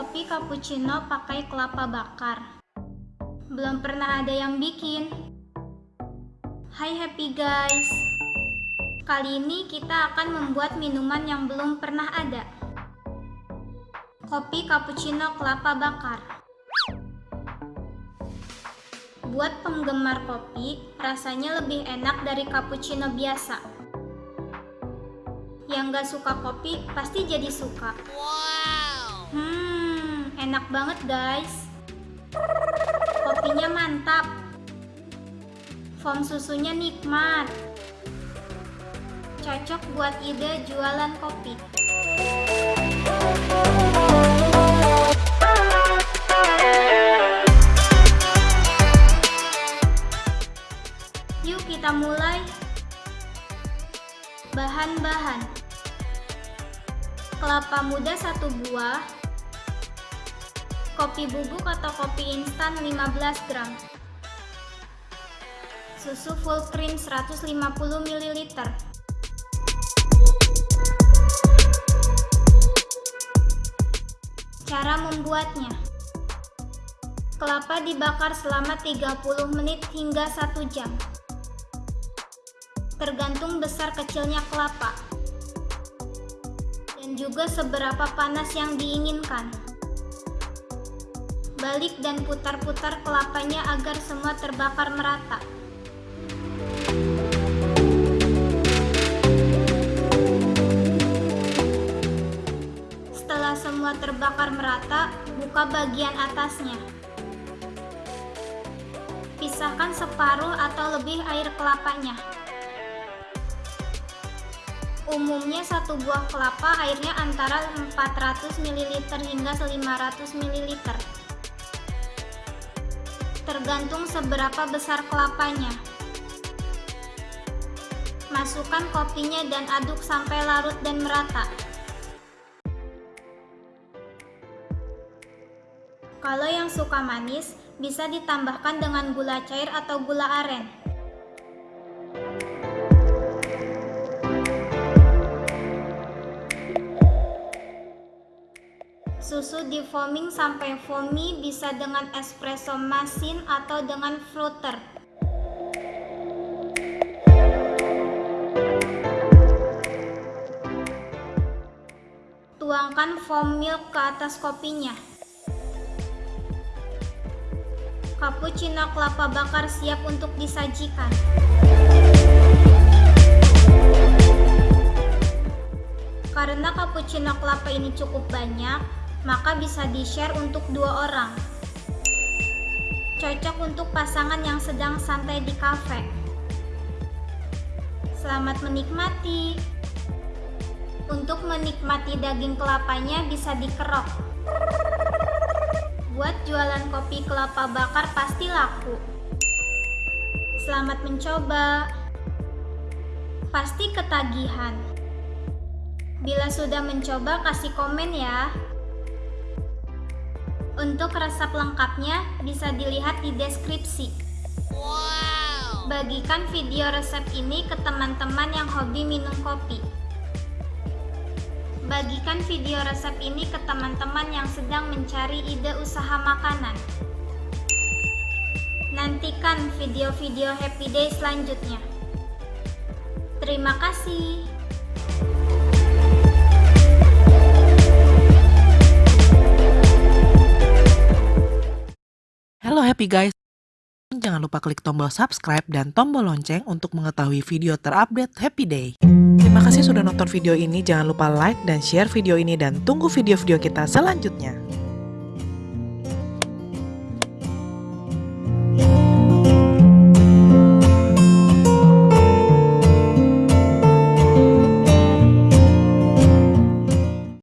cappuccino pakai kelapa bakar. Belum pernah ada yang bikin. Hai happy guys. Kali ini kita akan membuat minuman yang belum pernah ada. Kopi cappuccino kelapa bakar. Buat penggemar kopi, rasanya lebih enak dari cappuccino biasa. Yang gak suka kopi pasti jadi suka. Wow. Hmm, enak banget guys. Kopinya mantap. Foam susunya nikmat. Cocok buat ide jualan kopi. Yuk kita mulai. Bahan-bahan. Kelapa muda satu buah. Kopi bubuk atau kopi instan 15 gram. Susu full cream 150 ml. Cara membuatnya. Kelapa dibakar selama 30 menit hingga 1 jam. Tergantung besar kecilnya kelapa. Dan juga seberapa panas yang diinginkan. Balik dan putar-putar kelapanya agar semua terbakar merata. Setelah semua terbakar merata, buka bagian atasnya. Pisahkan separuh atau lebih air kelapanya. Umumnya satu buah kelapa airnya antara 400 ml hingga 500 ml. Tergantung seberapa besar kelapanya. Masukkan kopinya dan aduk sampai larut dan merata. Kalau yang suka manis, bisa ditambahkan dengan gula cair atau gula aren. Susu di foaming sampai foamy bisa dengan espresso machine atau dengan floater. Tuangkan foam milk ke atas kopinya. Cappuccino kelapa bakar siap untuk disajikan. Karena cappuccino kelapa ini cukup banyak, maka bisa di-share untuk dua orang. Cocok untuk pasangan yang sedang santai di kafe. Selamat menikmati. Untuk menikmati daging kelapanya bisa dikerok. Buat jualan kopi kelapa bakar pasti laku. Selamat mencoba. Pasti ketagihan. Bila sudah mencoba kasih komen ya. Untuk resep lengkapnya bisa dilihat di deskripsi. Wow. Bagikan video resep ini ke teman-teman yang hobi minum kopi. Bagikan video resep ini ke teman-teman yang sedang mencari ide usaha makanan. Nantikan video-video Happy Day selanjutnya. Terima kasih. Halo happy guys, jangan lupa klik tombol subscribe dan tombol lonceng untuk mengetahui video terupdate Happy Day. Terima kasih sudah nonton video ini, jangan lupa like dan share video ini dan tunggu video-video kita selanjutnya.